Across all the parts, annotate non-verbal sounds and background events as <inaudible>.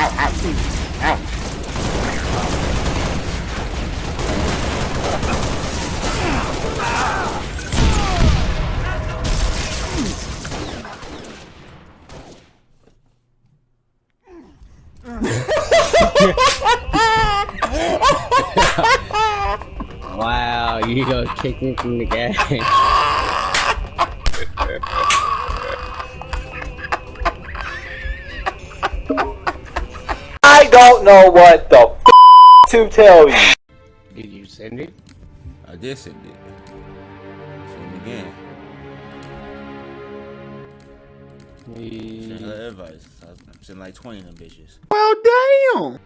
ow, ow. Wow, you gonna kick me from the game. <laughs> don't know what the f to tell you. Did you send it? I did send it. Send it again. Send her advice. I sent like 20 of them bitches. Well, damn.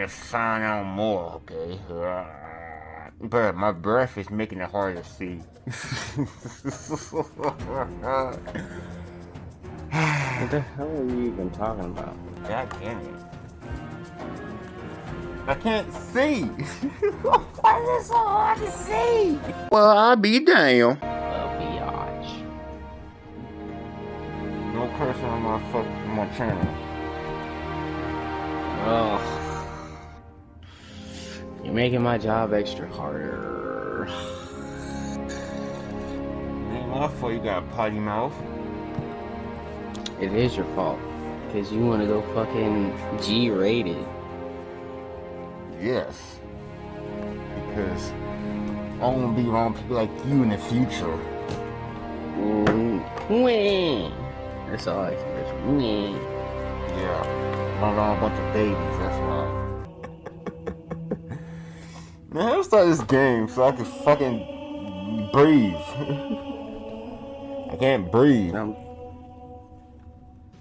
The cash and find out more, okay? Uh, but my breath is making it hard to see. What the hell are you even talking about? God damn it. I can't see. <laughs> Why is it so hard to see? Well, I'll be damn. Well, biatch. No cursing on my fuck my channel. Oh. You're making my job extra harder. Ain't my fault you got a potty mouth. It is your fault. Because you want to go fucking G rated. Yes. Because I won't be around people like you in the future. Mm. That's all I can do. Yeah. I'm around a bunch of babies, that's why. Man, let's start this game so I can fucking breathe. <laughs> I can't breathe. Um,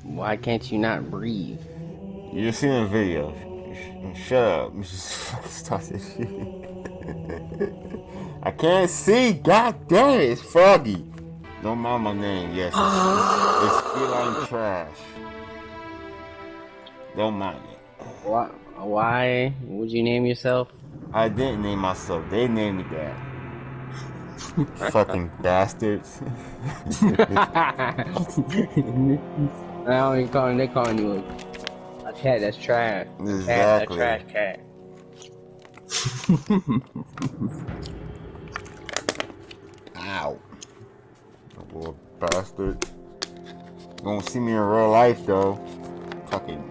why can't you not breathe? You just seen the video. Shut up. You just <laughs> fucking start this shit. <laughs> I can't see. God damn it. It's foggy. Don't mind my name. Yes. It's, it's, <gasps> it's feline trash. Don't mind it. Why? Why would you name yourself? I didn't name myself. They named me that. Fucking bastards. <laughs> I don't even calling. They calling you a, a cat. That's trash. A cat, Exactly. a trash cat. Ow. Little bastard. You won't see me in real life though. Fucking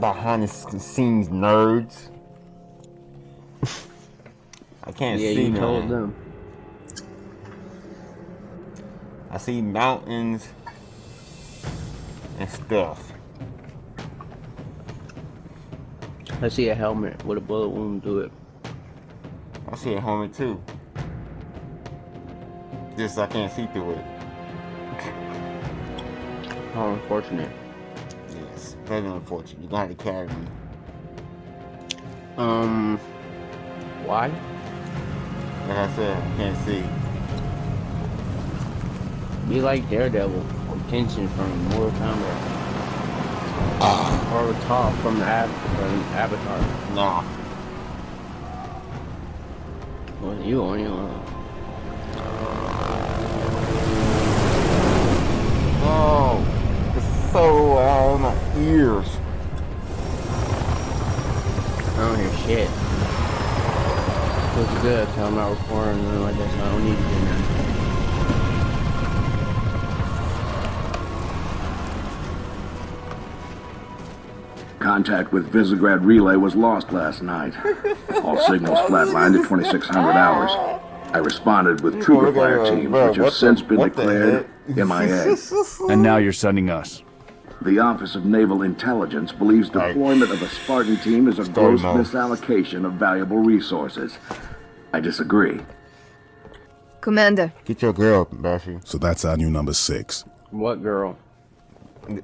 behind the scenes nerds. I can't Yeah, see you told them. I see mountains and stuff. I see a helmet with a bullet wound through it. I see a helmet too. Just I can't see through it. How unfortunate. Yes, very unfortunate. You're gonna have to carry me. Um, why? Like I said, I can't see. Be like Daredevil Attention from Mortal Kombat. Or Toph from the Ab from Avatar. Nah. Well, you on your own. No. It's so loud in my ears. I don't hear shit. Feels good. Tell I'm not recording and like that, so I don't need to do nothing. Contact with Visegrad Relay was lost last night. All signals <laughs> flatlined at 2600 hours. I responded with trooper fire teams, which have since been declared MIA. <laughs> And now you're sending us. The Office of Naval Intelligence believes deployment of a Spartan team is a gross misallocation of valuable resources. I disagree. Commander, Get your girl, Bashi. So that's our new number six. What girl?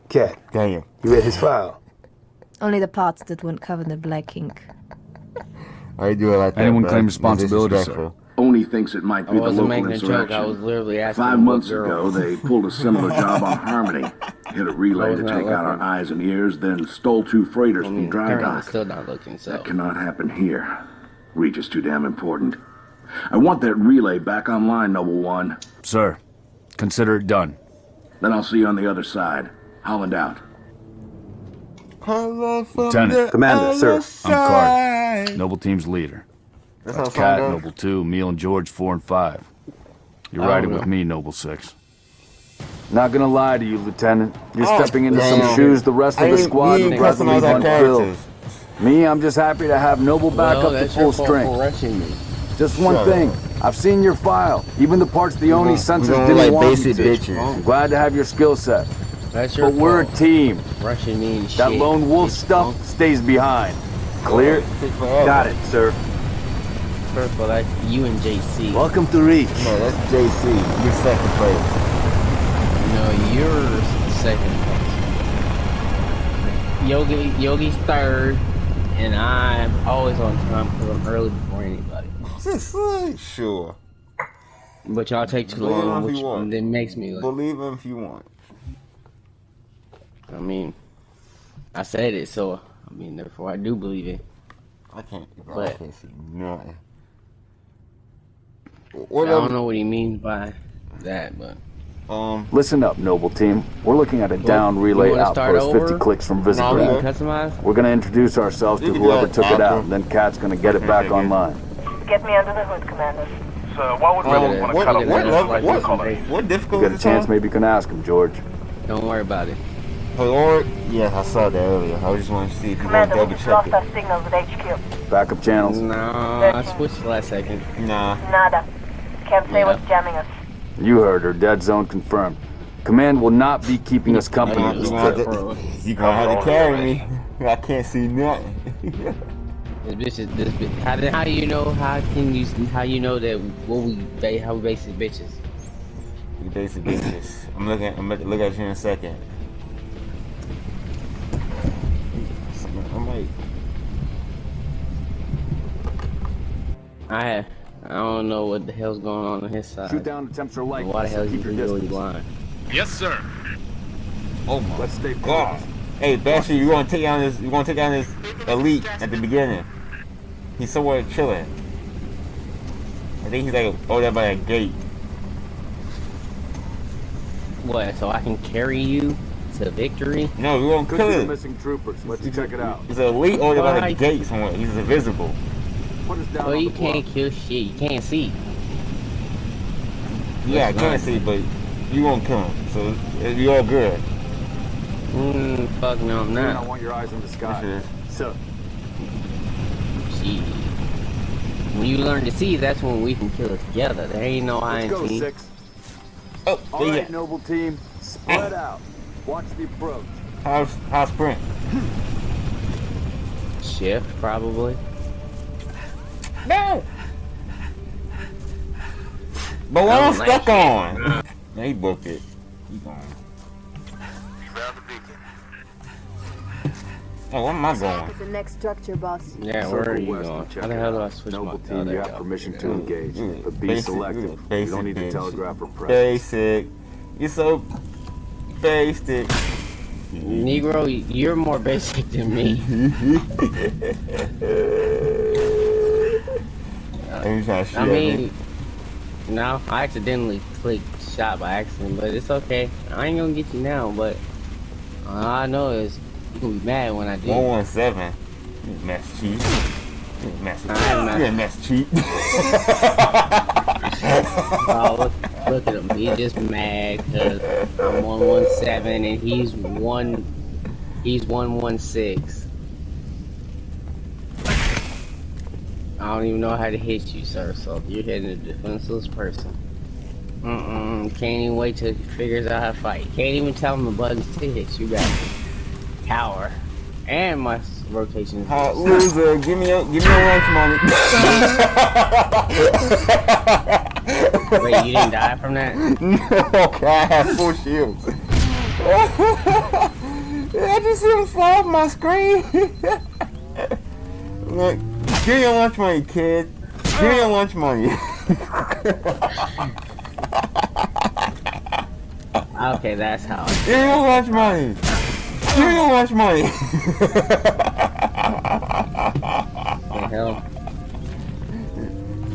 Cat, Damn. you read his file? <laughs> only the parts that weren't covered in black ink. I do it like that? Anyone bro? claim It's responsibility, sir? Disrespectful. ONI thinks it might be the wasn't local making a joke. I was insurrection. literally asking Five months girl. ago, they pulled a similar job on <laughs> Harmony. hit a relay to was not take out our eyes and ears, then stole two freighters I from dry apparently dock. still not looking, so. That cannot happen here. Reach is too damn important. I want that relay back online, Noble One. Sir, consider it done. Then I'll see you on the other side. Holland out. Lieutenant. Commander, sir. I'm Carter, Noble Team's leader. That's That's how Kat, Kat, Noble 2, Neil and Jorge 4 and 5. You're I riding don't with me, Noble 6. Not gonna lie to you, Lieutenant. You're Oh, stepping into damn. some shoes the rest of the squad would gladly customize leave unfilled. Me, I'm just happy to have Noble back well, up to full strength. for rushing me. Just one Shut thing. up. I've seen your file. Even the parts the ONI We censors don't didn't like want basic you to. bitches. I'm glad to have your skill set. That's your But we're a team. rushing me and That shit. lone wolf It's stuff punk. stays behind. Clear? Got it, sir. First of all, that's you and JC. Welcome to Reach. No, that's JC. You're second place. No, you're second place. Yogi, Yogi's third, and I'm always on time because I'm early before anybody. <laughs> Sure. But y'all take too Believe long, if which you want. then makes me. Like, Believe him if you want. I mean, I said it, so I mean, therefore I do believe it. I can't. Bro, I can't see nothing. I don't know what he means by that, but Um, Listen up, Noble Team. We're looking at a down relay wanna outpost 50 clicks from No, we Visegrad. I'm can customize. We're gonna introduce ourselves to whoever took that it out, and then Kat's gonna get it back online. Get me under the hood, Commander. Sir, why would Look rebels want to what, cut what, up Look at what, what, this. what You difficulty got a chance, on? maybe you can ask him, Jorge. Don't worry about it. Hey, Lord, yeah, I saw that earlier. I just want to see if you want to Commander, we double just check lost our signals at HQ. Backup channels. No, I switched last second. Nah. Nada. Can't say Yeah. what's jamming us. You heard her. Dead zone confirmed. Command will not be keeping us company You're in gonna have trip. to, <laughs> you gonna have to carry me. I can't see nothing. <laughs> This bitch is this bitch. How, did- how you know? How can you? How you know that what we ba- how we basic bitches? you basic bitches. <laughs> I'm looking. I'm about to look at you in a second. I'm like, I I don't know what the hell's going on on his side. Shoot down attempts are light. Why the hell Keep is your he really distance. blind? Yes, sir. oh my Let's stay god. Hey, Basher, you want to take down this? You want to take down this elite at the beginning? He's somewhere chilling. I think he's like over there by a gate. What? So I can carry you to victory? No, we won't Could kill the him. missing troopers. Let's check it out. He's an elite over there by Why? the gate somewhere. He's invisible. Put us down Well, on you the can't bluff. kill shit. You can't see. Yeah, I can't right. see, but you won't come. So uh, you all good. Mm, fuck no, I'm Man, I not. want your eyes in the sky. is- So, Shit. When you learn to see, that's when we can kill it together. There ain't no I let's ain't go, see. six. Oh, All yeah. right, noble team, spread out. Watch the approach. How's how's sprint? Shift, probably. No. But what I I'm don't stuck it. on. Yeah, he booked it. He gone. Oh, where am I going? the next structure, boss. Yeah, Circle where are you going? How the hell do. I switch Noble my... team, oh, you have go. permission to engage, mm, but be basic- selective. you basic don't need to telegraph or press. Basic. You're so basic. Negro, you're more basic than me. <laughs> And you trying to shoot I mean, no, I accidentally clicked shot by accident, but it's okay. I ain't gonna get you now, but all I know is you gonna be mad when I do. 117. You mess cheat. You mess I'm You a mess cheat. Oh, look, look at him. He's just mad because I'm 117 and he's one. He's 116. I don't even know how to hit you, sir. So you're hitting a defenseless person. Mm-mm. Can't even wait till he figures out how to fight. Can't even tell him the buttons to hit. You got Power. and my rotation. is Hot good. loser, give me a, give me a lunch money. <laughs> Wait, you didn't die from that? no, okay, I have full shields. <laughs> I just see him fly off my screen. <laughs> Look, give me your lunch money, kid. Give me your lunch money. Okay, that's how. Give me your lunch money. Give me your lunch money. the hell?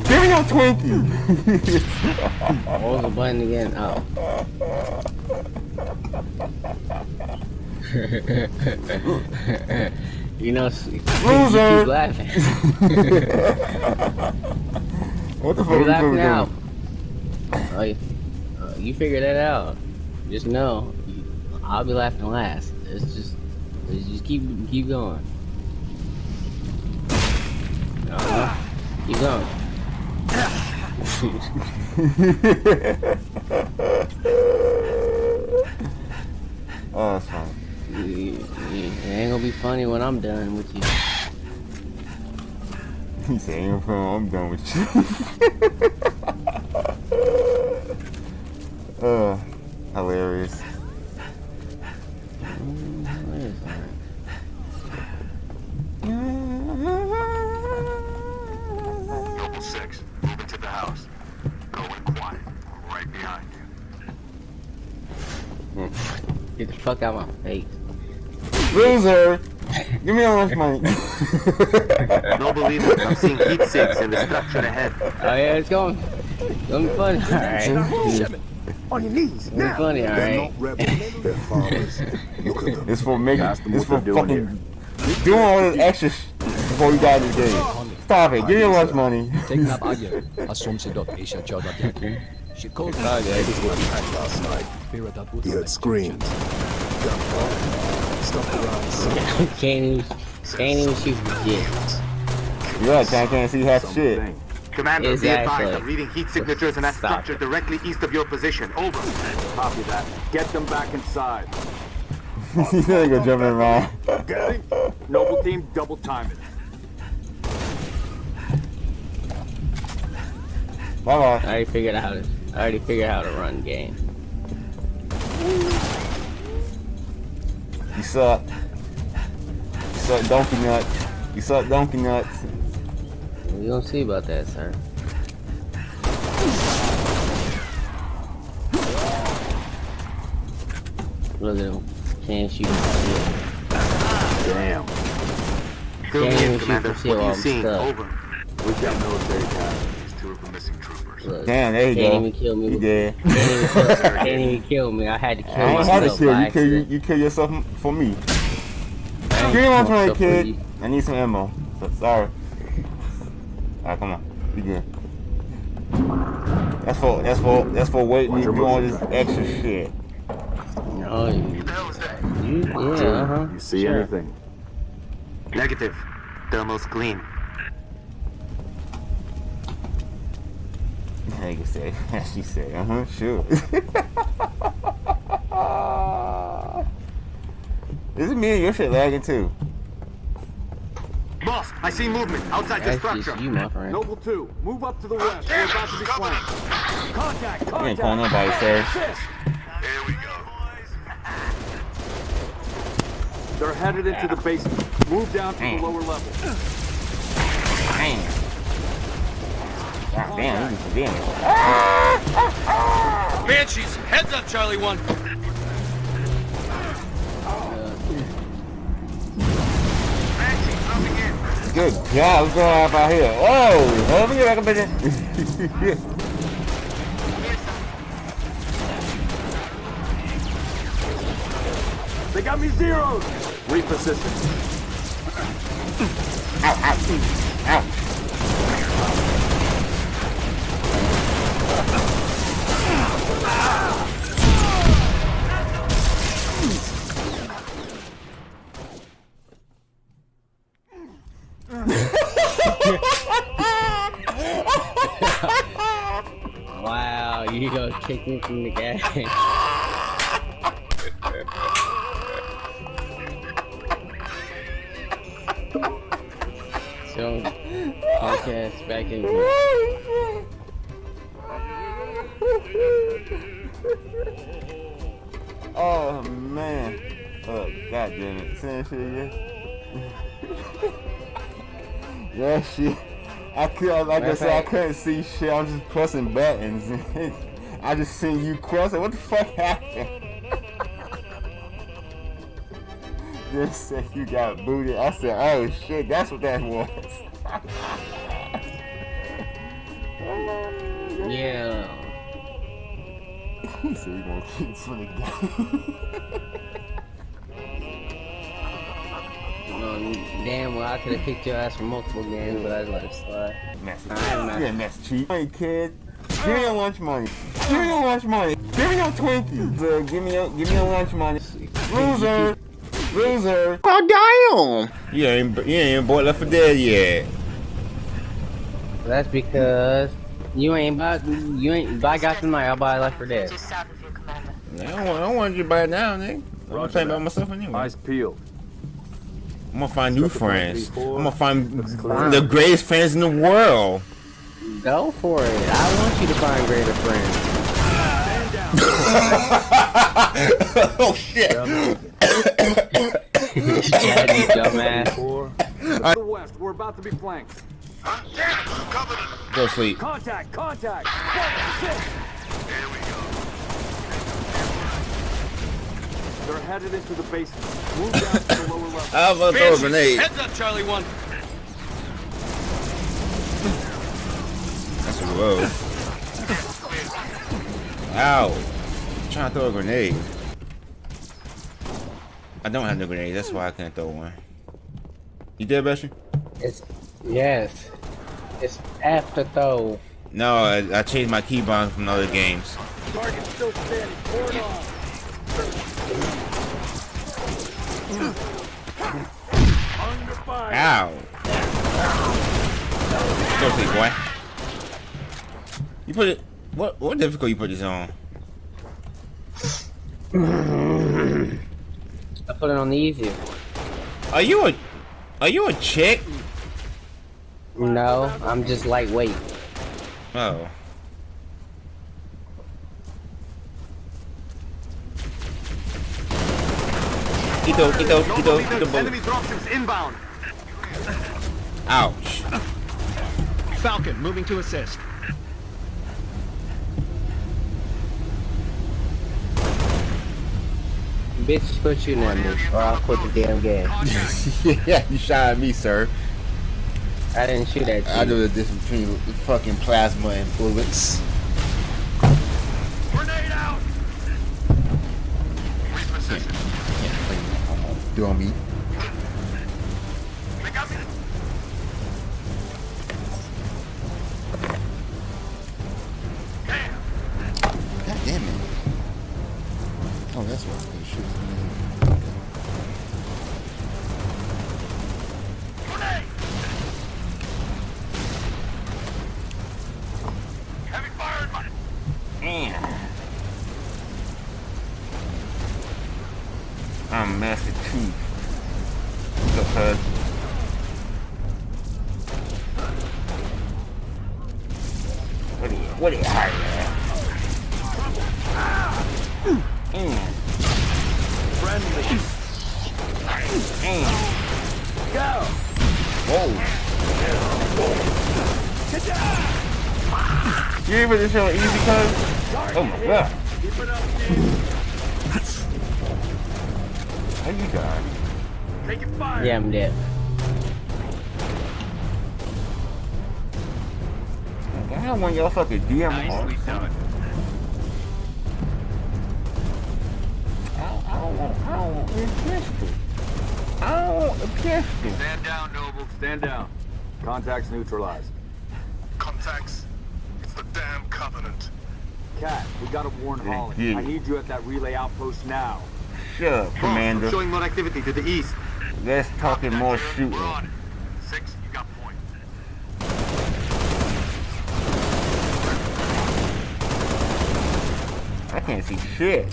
Give me your Twinkie. what was the button again? Oh. <laughs> you know, you keep laughing. <laughs> what the fuck you you laughing now? Oh, you, uh, you figure that out. Just know, I'll be laughing last. It's just, it's just keep keep going. Uh, keep going. <laughs> oh, that's fine. You- you- It ain't gonna be funny when I'm done with you. <laughs> He said, ain't no I'm done with you. <laughs> uh, hilarious. Where is that? Noble 6, move into the house. Go quiet. Right behind you. Get the fuck out of my face. Loser! Give me your lunch money. <laughs> Noble leader, I'm seeing heat sinks in the structure ahead. Oh yeah, it's going. It's gonna be funny. Alright. On your knees, It's funny, alright. Their fathers. Look at it's for making, Ask it's for they're doing fucking doing all this extra sh before you die in the game. Stop it, give me your lunch money. Taking up Agya, Assumption dot Asia Chowdhury. She called me oh, last night. He heard screams. Stuff around. <laughs> can't even, can't even shoot for shit. Yeah, I can't see half shit. Commander, be Exactly. advised, I'm reading heat signatures in that Stop structure directly east of your position. Over. Copy that. Get them back inside. <laughs> He's gonna go jumping around. Okay? Noble team, double time it. Bye I already figured out. I already figured out how to run game. You suck. You suck donkey nuts. You suck donkey nuts. We gonna see about that, sir. Look at him. Can't shoot. Damn. Fill Can't me in, even shoot Commander. What you I'm. Over. We've got military ties. These two are the missing troopers. Look, Damn, there you can't go. even kill me. You with- did. <laughs> Can't even, kill, can't even kill me. I had to kill I ain't myself had to kill you. Kill you. accident. You kill yourself for me. I ain't Give me lunch fucked money, up for kid. I need some ammo. So, sorry. Alright, come on. We good. That's for that's for that's for waiting me to do all this extra shit. No, you, What the hell is that? you yeah, uh huh. You see Sure. anything? Negative. Thermal's clean. Like you say, she said, uh huh, sure. <laughs> Is it me and your shit lagging too? Boss, I see movement outside the structure. you, my friend. Noble 2, move up to the west. We're about to be flanked. Contact, You ain't calling nobody, sir. Assist. Here we go. They're headed into the basement. Move down to the lower level. Damn. God damn, you some damage. Banshees, heads up, Charlie 1. Good God, what's going on out here? Whoa, oh, oh, let me get back up in there. They got me zeroed. Reposition. Ow, ow, ow. Could like I said I couldn't see shit. I'm just pressing buttons. <laughs> I just seen you cross it. What the fuck happened? <laughs> Just said you got booted. I said, oh shit, that's what that was. <laughs> yeah. he said he gonna keep for the game. Um, damn well, I could have kicked your ass for multiple games, but I let it slide. Mess. Alright, Yeah, mess cheap. Hey kid, give me your lunch money. Give me your lunch money. Give me your Twinkies. Uh, give me your, give me your lunch money. Loser. Loser. Oh, damn. You ain't, you ain't bought Left 4 Dead yet. That's because you ain't about you ain't. If I got the money, I'll buy Left 4 Dead. Just south of you, I don't, want, I don't want you to buy it now, nigga. I'm Roger playing by myself anyway. Eyes peeled. I'm gonna find new friends. I'm gonna find the greatest friends in the world. Go for it. I want you to find greater friends. <laughs> oh shit! Chad, dumbass. The west, we're about to be flanked. I'm damn Go sleep. Contact! Contact! One, six. There we go. They're headed into the basement. Move down to the lower level. <laughs> I'm gonna throw a grenade. Heads up, Charlie 1. That's a low. Ow! I'm trying to throw a grenade. I don't have no grenade. That's why I can't throw one. You dead, Bessie? It's yes. It's after throw. No, I, I changed my keybind from other games. Target still standing. Pour it on. Ow! Go sleep, boy. You put it. What what difficult you put this on? I put it on the easy. Are you a Are you a chick? No, I'm just lightweight. Oh. Ito, ito, ito, ito, ito. Enemy dropships inbound. Ouch. Falcon, moving to assist. Bitch, quit shooting at me, or I'll quit the damn game. <laughs> yeah, you shot at me, sir. I didn't shoot at you. I know the difference between fucking plasma and bullets. Uh, You able to easy, cuz? Oh my god. It up. How you die? Taking fire. Yeah, I'm dead. I don't want y'all fucking DM Nicely done. I don't, I don't want, I don't want a pistol. I don't want a pistol. Stand down, Noble. Stand down. Contacts neutralized. Contacts. It's the damn Covenant. Kat, we gotta warn Yeah, Holland. I need you at that relay outpost now. Sure, Commander. I'm showing more activity to the east. Let's talk and more shooting. We're on it. Six, you got point. I can't see shit.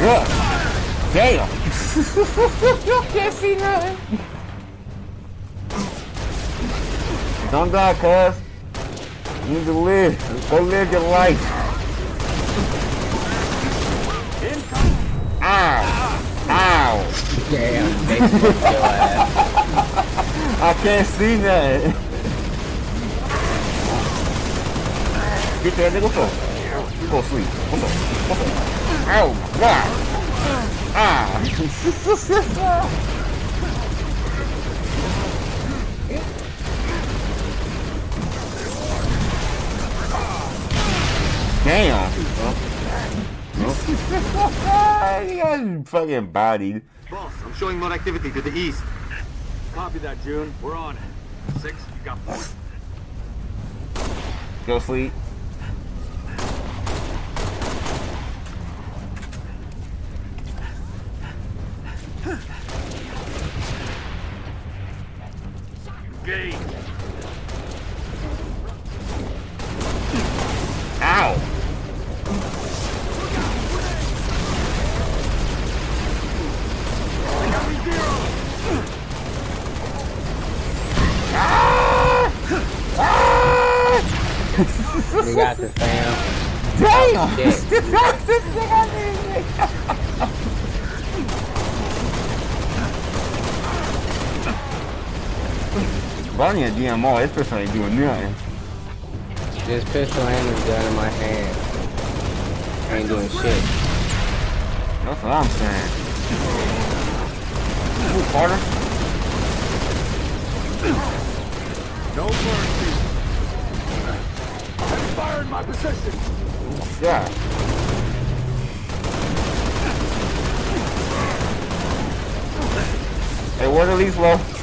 Yeah. Damn. You can't see nothing. Don't die, cuz. You need to live. Go live your life. Ow. Ow. Damn, they smoked your ass. I can't see that. Get that nigga full. Go sleep. What's up? What's up? Ow! God! Ah! Damn! <laughs> he got fucking bodied. Boss, I'm showing more activity to the east. Copy that, Jun. We're on. Six, you got four. Go sleep. Engage. Ow! You got the fam. Damn! Shit. <laughs> Bonnie a DMR, this person ain't doing nothing. This pistol and this gun in my hand. Ain't doing shit. That's what I'm saying. Move, Carter. No mercy. Fire in my position. Yeah. Hey, where the least low?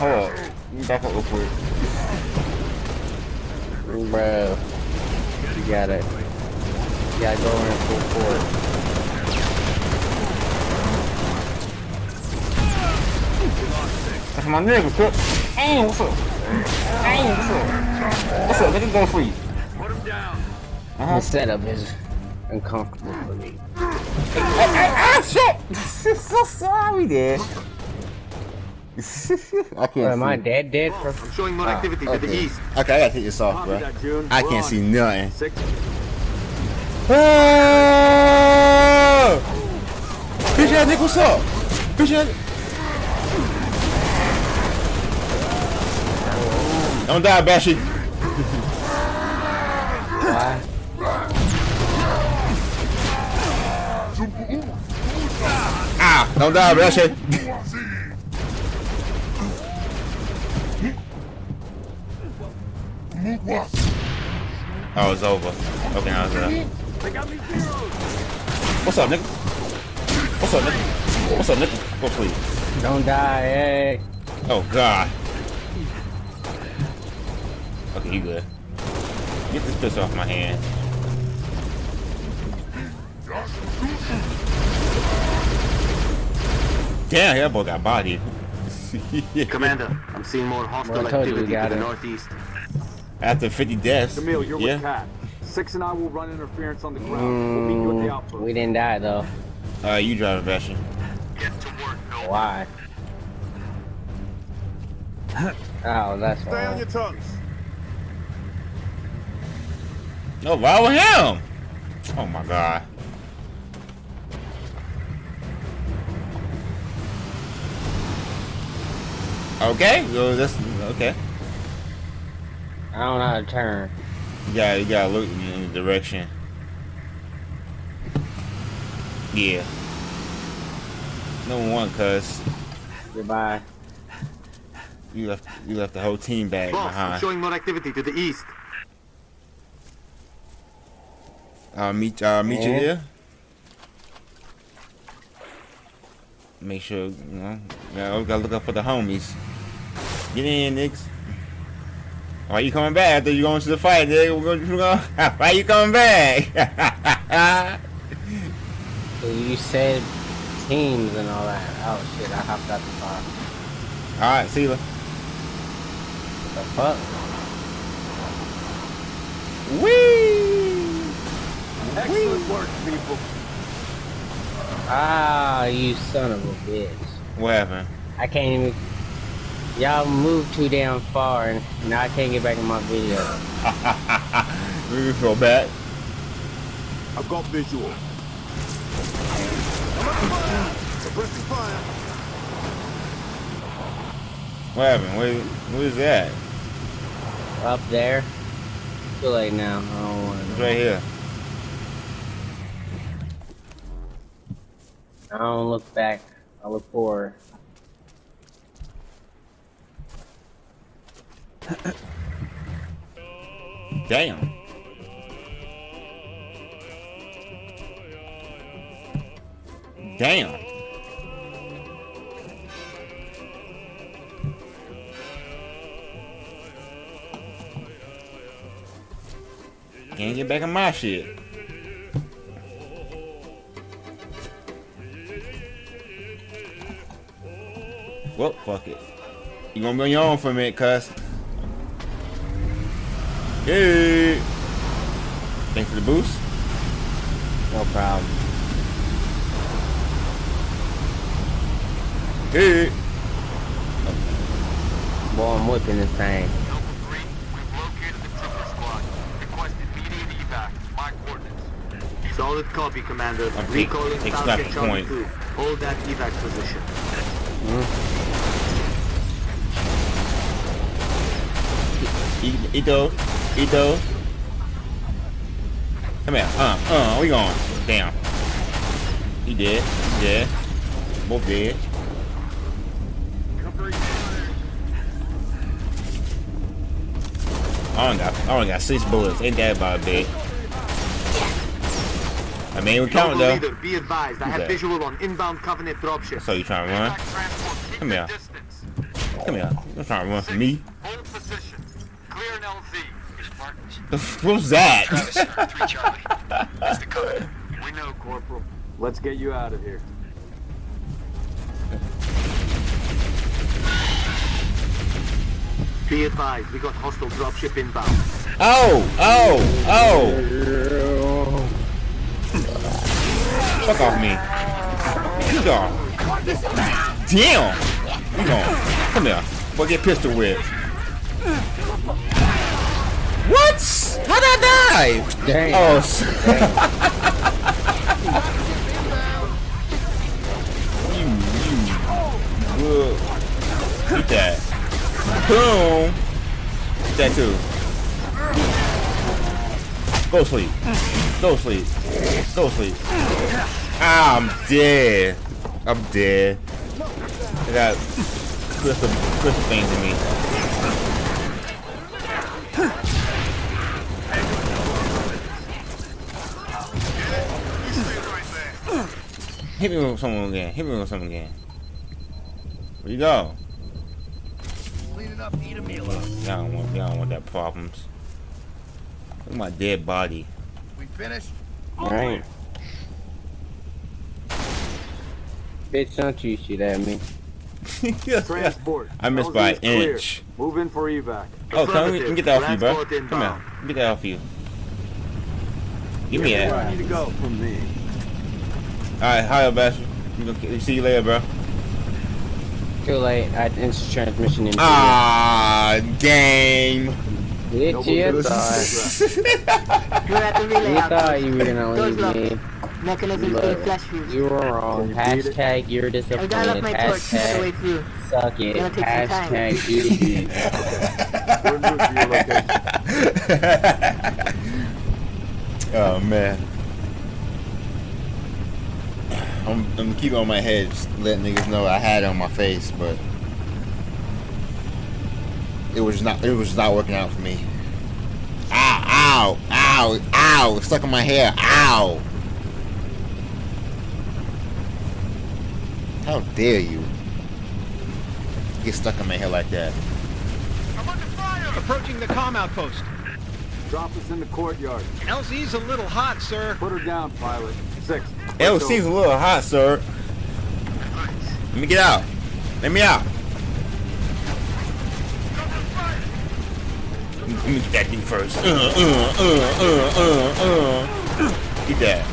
Hold up. Let me back up real quick. Bro. You got it. Yeah, go in full force. That's my nigga, cook. Hey, what's up? Hey, what's up? What's up? Nigga, go free. Put him down. Uh-huh. The setup is uncomfortable for me. Hey, hey, ah, shit! <laughs> so sorry, Dad. <laughs> I can't Bro, am see. I dead dead for I'm showing more activity to the east. Okay, I gotta take this off, bro. that, I can't see nothing. Six. Ah! Bitch ass nigga, what's up? Bitch ass. Don't die, Bashy. why? Ah, don't die, Bashy. <laughs> Oh, it's over. Okay, now it's done. What's up, nigga? What's up, nigga? What's up, nigga? Go please. Don't die, hey. Oh God. Okay, you good. Get this pistol off my hand. Damn, that boy got bodied. <laughs> Commander, I'm seeing more hostile Well, I told you we activity to the northeast. After 50 deaths. Emile, you're yeah. with Kat. Six and I will run interference on the ground. We'll meet you at the Mm, outpost. we didn't die though. Uh, you driving, Bastion. Get to work, Bill. Why? Oh, that's Stay on your tongues. No, why with him? Oh my God. Okay, so that's okay. I don't know how to turn. You gotta, you gotta look in the direction. Yeah. Number one, cuz Goodbye. you left, you left the whole team back Boss, I'm showing more activity to the east. I'll meet, uh, meet you Yeah. there. Make sure, you know, yeah, we gotta look up for the homies. Get in, niggas. Why you coming back after you going to the fight, nigga? We're going, we're going, why you coming back? <laughs> You said teams and all that. Oh shit, I hopped out the car. All right, see you. What the fuck? Wee! Excellent work, people. Ah, you son of a bitch. What happened? I can't even. Y'all moved too damn far, and now I can't get back in my video. we can go back. I've got visual. Suppressing fire. What happened? Where, where's that? Up there. Too late now. I don't want It's right here. I don't look back. I look forward. Damn. Damn. Can't get back on my shit. Well, fuck it. You gonna be on your own for a minute, cuz. Hey! Thanks for the boost. No problem. Hey! Boy, I'm whipping this thing. Solid copy, Commander. I'm Recalling take- take Falcon Charlie point. 2. Hold that evac position. Eat, eat those. Eat those. Come here. Uh, uh, we going. Damn. He dead. He dead. Both dead. I only got, I only got six bullets. Ain't that about big? I mean, we count though. leader, be advised. I have that? visual on inbound Covenant dropship. So you trying to run? Come here. Come here. You trying to run from me? <laughs> what was that? <laughs> We know, Corporal. Let's get you out of here. Be advised, we got hostile dropship inbound. Oh! Oh! Oh! Fuck off me. You gone. Damn! You gone. Come here. Boy, get pistol whipped. What? How'd I die? Damn. Oh, s- you, you. Good. Eat that. Boom. Eat that too. Go sleep. Go sleep. Go sleep. Ah, I'm dead. I'm dead. I got crystal, crystal things in me. Hit me with someone again. Hit me with someone again. Where you go? Cleaning up, eat a meal up. Y'all don't want, y'all don't want that problems. Look at my dead body. We finished? Alright. Bitch, don't you shoot at me. <laughs> Transport. I missed by an clear. inch. Move in for evac. Oh, come on, let me get that off you, bro. Come inbound. here. Let me get that off you. Give me that. Where I need to go from me. Alright, hi, Bastard. See you later, bro. Too late. I instant transmission in. Ah, game. you. Bitch, <laughs> you thought. We're at the relay You out thought you were gonna Doors leave locked. me. Mechanisms Look, being flash fused. You were wrong. Hashtag you're I disappointed. got off my torch all the way Hashtag through. suck it. Gonna take some time. Hashtag do it again. We're moving to your location. <laughs> Oh man. I'm, I'm keeping on my head, just letting niggas know I had it on my face, but it was not. It was not working out for me. Ow! Ow! Ow! Ow! It's stuck in my hair. Ow! How dare you get stuck in my hair like that? Approaching the comm outpost. Drop us in the courtyard. LZ's a little hot, sir. Put her down, pilot. Six. It seems a little hot, sir. Let me get out. Let me out. Let me get that thing first. Uh, uh, uh, uh, uh, uh. Get that.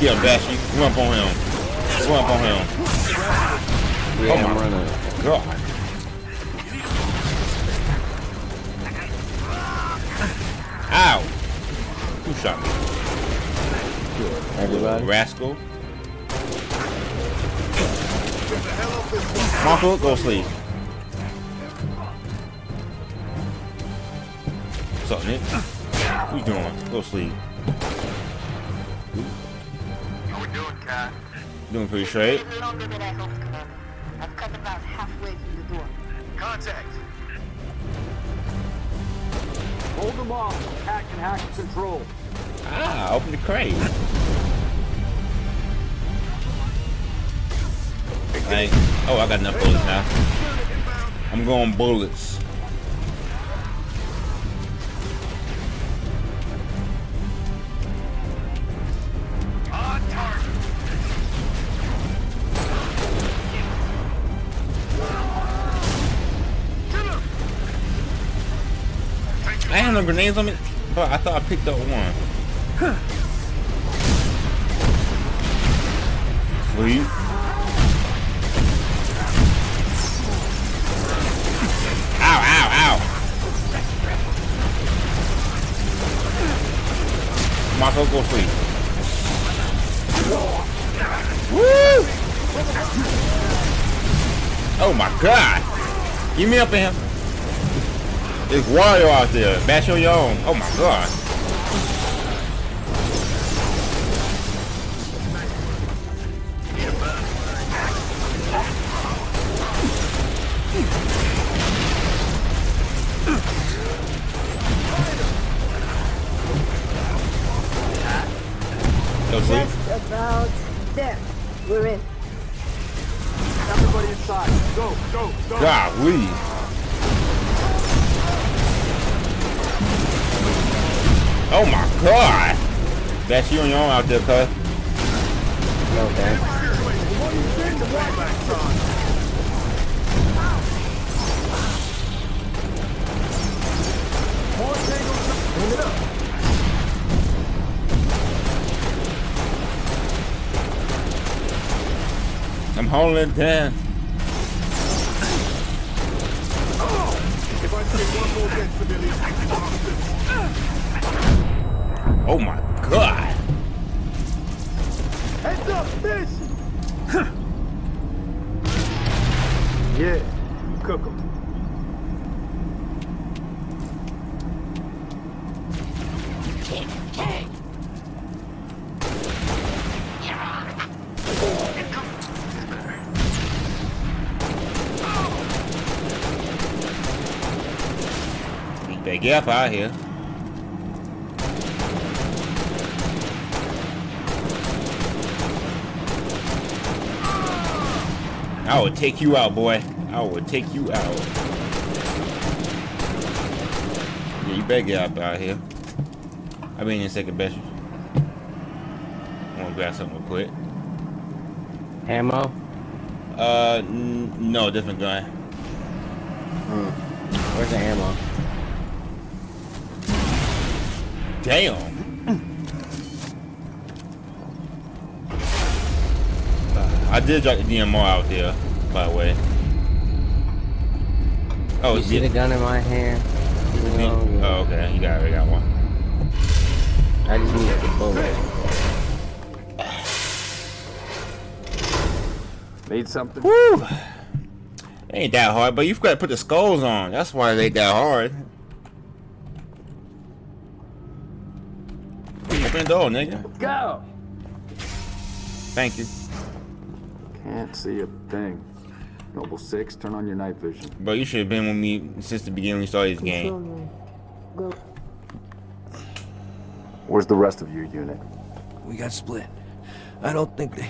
Get him, Bashy. Come up on him. Go up on him. Yeah, Oh I'm my running. God. Ow! Who shot me? Everybody. Rascal. Marco, go sleep. What's up, Nick? What you doing? Go sleep. How we doing, Kat? Doing pretty straight. longer than I hoped, Commander. I've cut about halfway through the door. Contact. Hold them off. Hack and hack control. Ah, open the crate. Oh, I got enough bullets now. I'm going bullets. I had no grenades on me, but I thought I picked up one. Sleep. Ow, ow, ow. Marco, go sleep. Woo! Oh my god! Give me up him. It's Wario out there. Bash on your own. Oh my god. Go sleep. Just about there. We're in. Everybody inside. Go, go, go. Golly. That's you on your own out there, cuz. No thanks. I'm holding it down. If I see one more dead civilian, Oh my god. heads up, fish. yeah, you cook 'em. You better get up out here. I will take you out, boy. I will take you out. Yeah, you better get up out of here. I'll be in second best. I want to grab something real quick. Ammo? Uh, n no, different gun. Where's the ammo? Damn. I did drop the DMR out there, by the way. Oh, you see the gun in my hand? No, oh, oh, okay. You got it. You got one. I just need the bullet. Need something? Woo! Ain't that hard, but you've got to put the skulls on. That's why they that hard. Open the door, nigga. Go. Thank you. Can't see a thing. Noble 6, turn on your night vision. But you should have been with me since the beginning we started this game. Go. Where's the rest of your unit? We got split. I don't think they...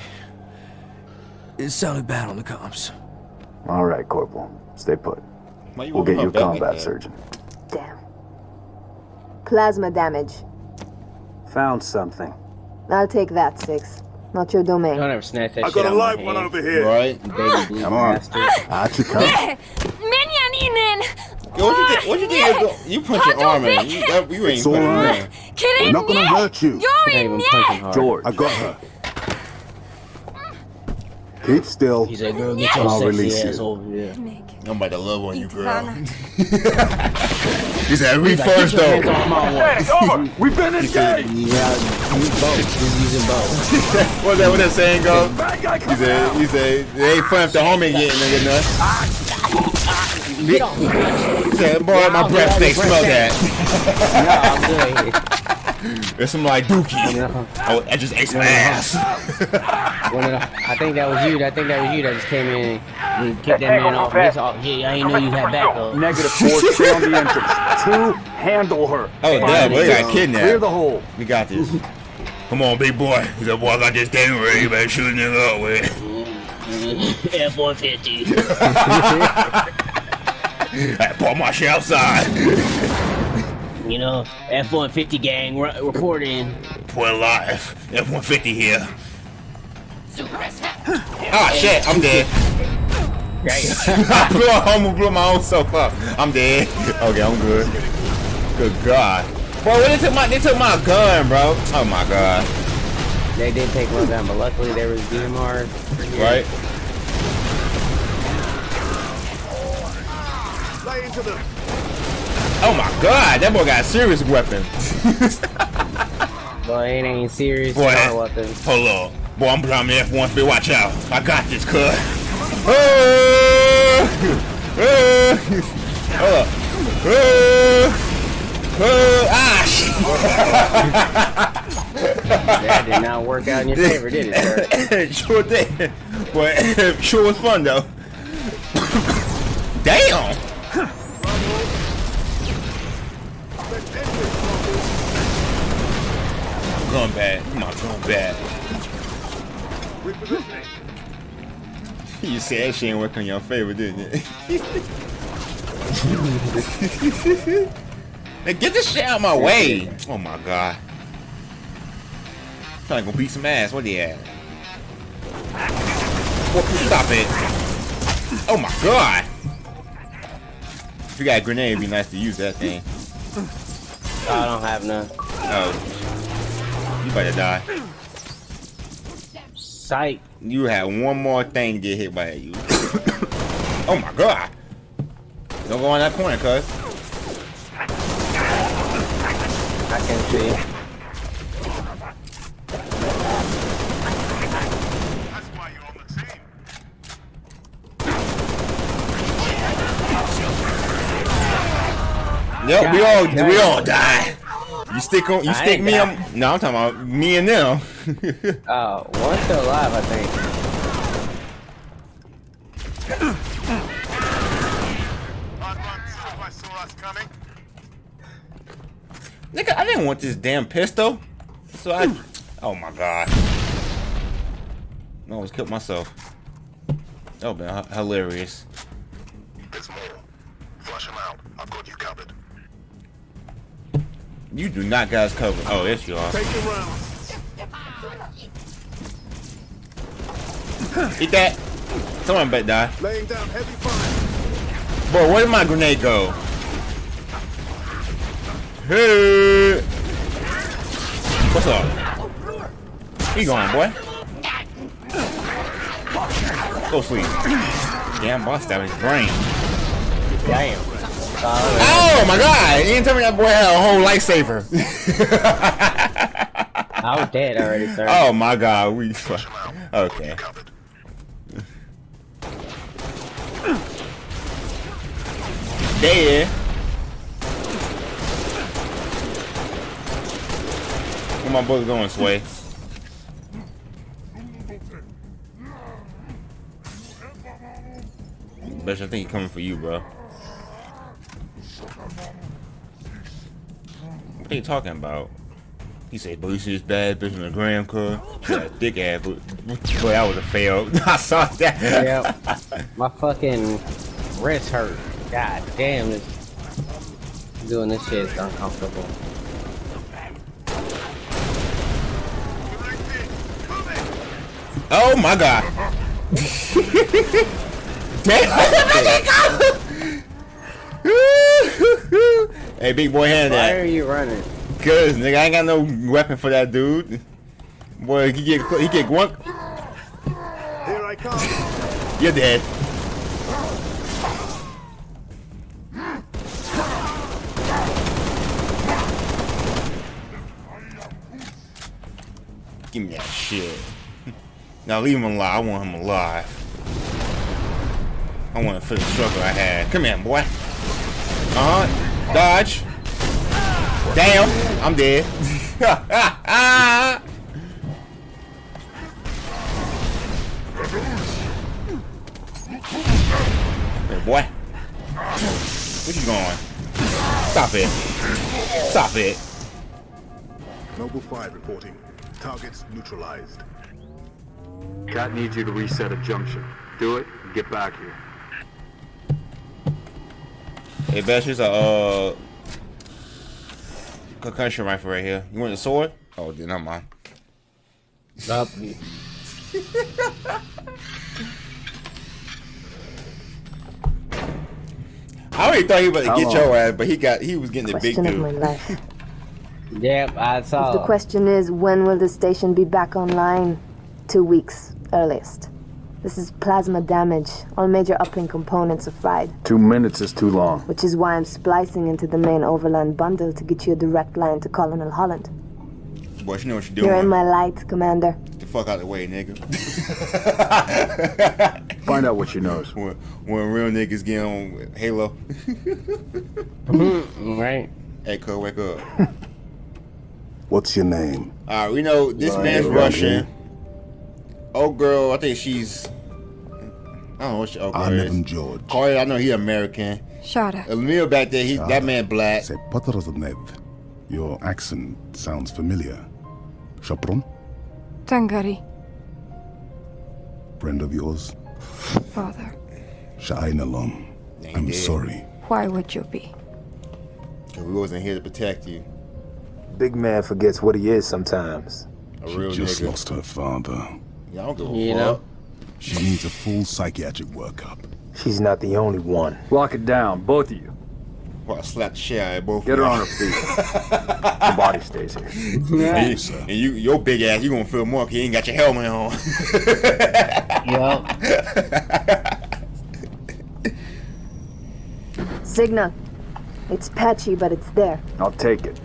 It sounded bad on the comms. All right, Corporal. Stay put. We'll get you a my back like combat surgeon. Damn. Plasma damage. Found something. I'll take that, Six. Not your domain. Don't ever snatch that I shit got a out live one over here. Right? You Baby blue Come on. bastard. <laughs> Out you come. Yo, what you think? What you think? You, you punch your arm in. You, that, you ain't It's all punching right. her. We're not gonna hurt you. Not even punching hard. George. I got her. Keep still. He said, girl, get your I'll sexy release ass you. over here. I'm about to love on you, girl. Ivana. <laughs> he said, "Me He's like, first, "Get your hands though." off my <laughs> Hey, wife. over! We've been engaged! Yeah, use both. He's using both. <laughs> What's that? What that saying go? Bad guy He said, he said, it ain't fun if the homie getting nigga nuts. Get off me, bitch. He said, boy, my breath get stink, out of smell that. No, I'm good. It's some like dookie. No. Oh, I just ate some ass. When it- I think that was you. I think that was you that just came in and kicked that man off. His off. Yeah, I didn't know you had backup. Negative four, stay on the entrance. Two, handle her. Oh, damn, we got kidnapped. Clear kidnapped. the hole. We got this. Come on, big boy. He said, boy, I got this thing ready. You better shoot a nigga up with it. <laughs> F one fifty. <laughs> I pull my shit outside. <laughs> You know, F one fifty gang re- reporting. Boy, live. F-150 here. Ah, shit, I'm dead. <laughs> I blew, I almost blew my own self up. I'm dead. Okay, I'm good. Good God. Bro, they took my they took my gun, bro. Oh my God. They did take one down, but luckily there was DMR. Right? Lay into them. Oh my God, that boy got a serious weapon. <laughs> Boy, it ain't any serious. Boy, Boy, weapon. hold on. Boy, I'm driving F-150. Watch out. I got this, cuz. Oh, <laughs> oh, hold up. Oh, oh, ah, shit. That did not work out in your favor, did it, sir? <laughs> sure did. But sure was fun though. Damn. Gun bad. My gun bad. You said that shit ain't work on your favor, didn't it? <laughs> Hey, get this shit out of my way. Oh my god. Trying to go beat some ass. What they at? Well, stop it. Oh my god. If you got a grenade, it'd be nice to use that thing. I don't have none. Oh. You better die. Sight. You have one more thing to get hit by you. <coughs> oh my god. Don't go on that corner, cuz. I can see. That's why you're on the team. Yep, we all we all die. You stick on you I stick me on No, I'm talking about me and them. <laughs> Uh, oh, one's still alive, I think. I'd run too if I saw us coming. Nigga, I didn't want this damn pistol. So I Oh my god. I almost killed myself. That would've been hilarious. You do not guys cover. Oh, yes you are. Taking rounds. <sighs> Eat that. Someone better die. Laying down heavy fire. Boy, where did my grenade go? Hey! What's up? He going, boy. Go sleep. Damn, boss stabbed his brain. Damn. Oh my god! You didn't tell me that boy had a whole lifesaver. I was dead already, sir. oh my god, we okay. Dead. Where my bullet going, Sway? Bitch, I think he coming for you, bro. What are you talking about? He said, "Boy, you see this bad bitch in the gram, car? that thick ass." But boy, that was a fail. <laughs> I saw that. Yep. My fucking wrist hurt. God damn, this doing this shit is uncomfortable. Oh my god. <laughs> Damn. <laughs> hey, big boy, hand Why that. are you running? Cause nigga, I ain't got no weapon for that dude. Boy, he get he get one. Here I I come. You're dead. Give me that shit. <laughs> Now leave him alive. I want him alive. I want to feel the struggle I had. Come here, boy. Uh-huh. Dodge. Damn. I'm dead. <laughs> hey, boy. Where you going? Stop it. Stop it. Noble 5 reporting. Targets neutralized. Kat needs you to reset a junction. Do it and get back here. Hey, Bash, here's a uh, concussion rifle right here. You want the sword? Oh, then not mine. Stop. Me. I already thought he was about to How get your ass, but he got he was getting the big Question of dude. my life. Yep, I saw. The question is, when will the station be back online? Two weeks, earliest. This is plasma damage. All major uplink components are fried, Two minutes is too long. which is why I'm splicing into the main overland bundle to get you a direct line to Colonel Holland. Boy, you know what you're doing. You're in my light, Commander. Get the fuck out of the way, nigga. <laughs> Find out what she knows. When, when real niggas get on Halo. <laughs> right. Hey, cuz, wake up. <laughs> What's your name? Alright, we know this Right, man's around Russian. Here. Old girl, I think she's. I don't know what she old girl I'm is. Evan George. Corey, I know he American. Shada. Emile back there, he that man black. C'est Potroznev. Your accent sounds familiar. Chapron? Tangari. Friend of yours? Father. Sha'ainalom. I'm dead. sorry. Why would you be? Cause we wasn't here to protect you. Big man forgets what he is sometimes. A She real just nigga. lost her father. Yeah, I don't give a You fuck. know? She needs a full psychiatric workup. She's not the only one. Lock it down, both of you. Well, I slapped the shit out of both Get her on her feet. <laughs> The body stays here. and, you, and you, your big ass, you gonna feel more 'cause you ain't got your helmet on. <laughs> Yup. Signal. It's patchy, but it's there. I'll take it.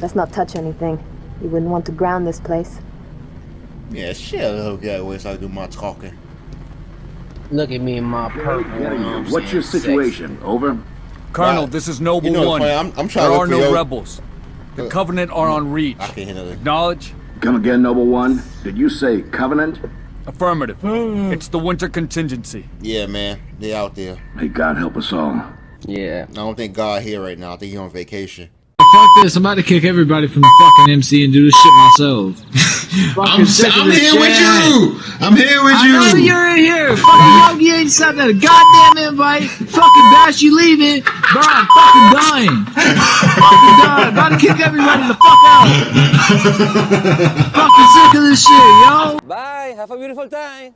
Let's not touch anything. You wouldn't want to ground this place. Yeah, shit, little guy, where I do my talking. Look at me in my purple. you know what What's your saying? situation? Over? Colonel, Wow. this is Noble You know, One. I'm- I'm trying there look are no your- rebels. The uh, Covenant are on Reach. I can't hear nothing. Acknowledge? Come again, Noble One? Did you say Covenant? Affirmative. Hmm. it's the winter contingency. Yeah, man, they out there. May God help us all. Yeah. I don't think God here right now. I think he's on vacation. Fuck this, I'm about to kick everybody from the fucking MC and do this shit myself. <laughs> I'm, I'm here with you. I'm here with I you. know you're in here. Fucking Yogi ain't sent out a goddamn invite. Fucking Bash, you leaving. Bro, I'm fucking dying. fucking dying. About to kick everybody the fuck out. fucking sick of this shit, yo. Bye. Have a beautiful time.